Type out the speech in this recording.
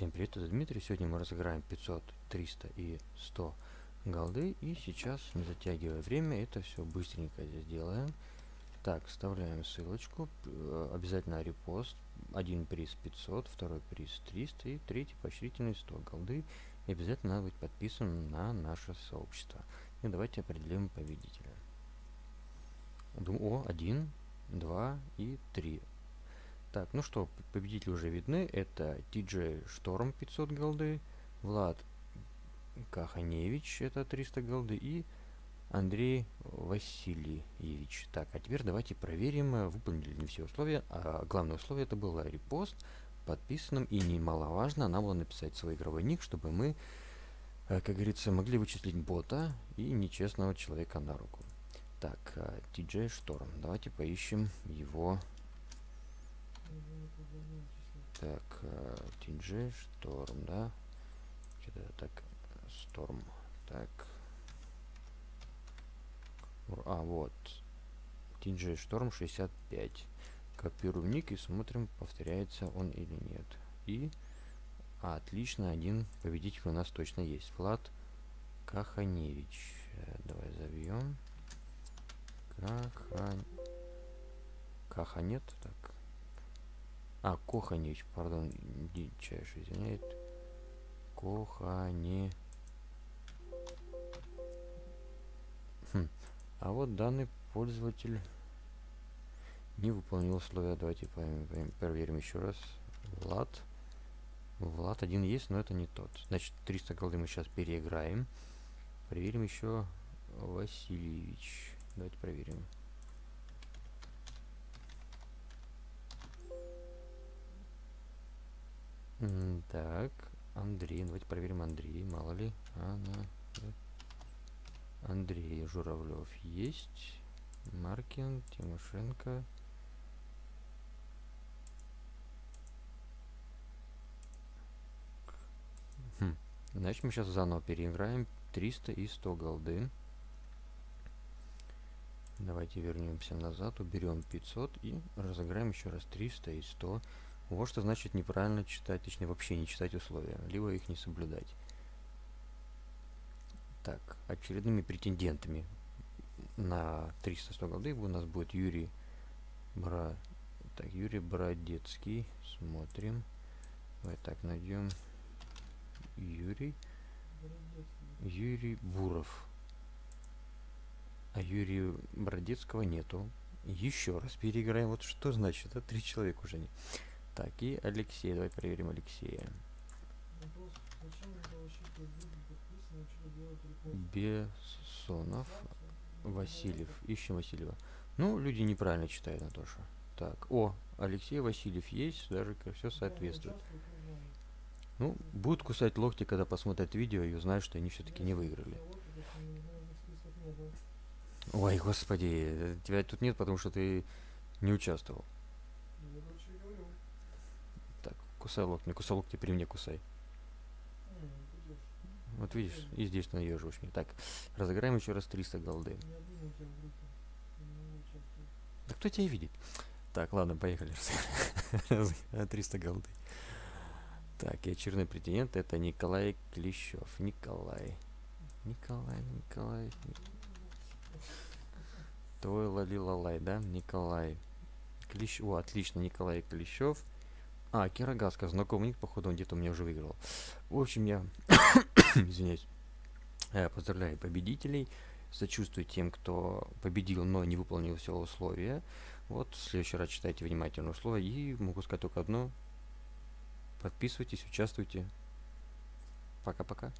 Всем привет, это Дмитрий. Сегодня мы разыграем 500, 300 и 100 голды. И сейчас, не затягивая время, это все быстренько сделаем. Так, вставляем ссылочку. Э, обязательно репост. Один приз 500, второй приз 300 и третий поощрительный 100 голды. И обязательно надо быть подписан на наше сообщество. И давайте определим победителя. О, один, два и три. Так, ну что, победители уже видны. Это TJ Шторм 500 голды, Влад Каханевич, это 300 голды, и Андрей Васильевич. Так, а теперь давайте проверим, выполнили ли все условия. А главное условие это было репост подписанным, и немаловажно, надо было написать свой игровой ник, чтобы мы, э, как говорится, могли вычислить бота и нечестного человека на руку. Так, TJ Шторм. Давайте поищем его так, TJ, Шторм, да? Что-то так, Сторм. Так. А, вот. TJ Шторм 65. Копируем ник и смотрим, повторяется он или нет. И отлично, один победитель у нас точно есть. Влад Каханевич. Э, давай забьем. Каха нет? Так. А, Коханевич, пардон, дичайше извиняет. Кохане. Хм. А вот данный пользователь не выполнил условия. Давайте проверим еще раз. Влад. Влад один есть, но это не тот. Значит, 300 голды мы сейчас переиграем. Проверим еще Васильевич. Давайте проверим. Так, Андрей. Давайте проверим Андрей. Мало ли. Она... Андрей Журавлев есть. Маркин, Тимошенко. Хм. Значит, мы сейчас заново переиграем 300 и 100 голды. Давайте вернемся назад, уберем 500 и разыграем еще раз 300 и 100 вот что значит неправильно читать, точнее вообще не читать условия, либо их не соблюдать. Так, очередными претендентами на 300 голды у нас будет Юрий Бра... Так, Юрий Бродецкий. Смотрим. Давай так найдем. Юрий. Юрий Буров. А Юрия Бродецкого нету. Еще раз переиграем. Вот что значит? Это три человека уже не. Так, и Алексей. Давай проверим Алексея. Бессонов. Васильев. Ищем Васильева. Ну, люди неправильно читают, Натоша. Так, о, Алексей Васильев есть, даже все соответствует. Ну, будут кусать локти, когда посмотрят видео и узнают, что они все-таки не выиграли. Ой, господи, тебя тут нет, потому что ты не участвовал. Кусай локти, кусай локти при мне кусай. Вот видишь, и здесь наеживаешь мне. Так, разыграем еще раз 300 голды. Да кто тебя видит? Так, ладно, поехали. 300 голды. Так, и очередной претендент это Николай Клещев. Николай. Николай, Николай. Твой лали лалай, да? Николай. Клещ... О, отлично, Николай Клещев. А, Кирагаска, знакомый ник, походу он где-то у меня уже выиграл. В общем, я, извиняюсь, я поздравляю победителей, сочувствую тем, кто победил, но не выполнил все условия. Вот, в следующий раз читайте внимательно условия, и могу сказать только одно. Подписывайтесь, участвуйте. Пока-пока.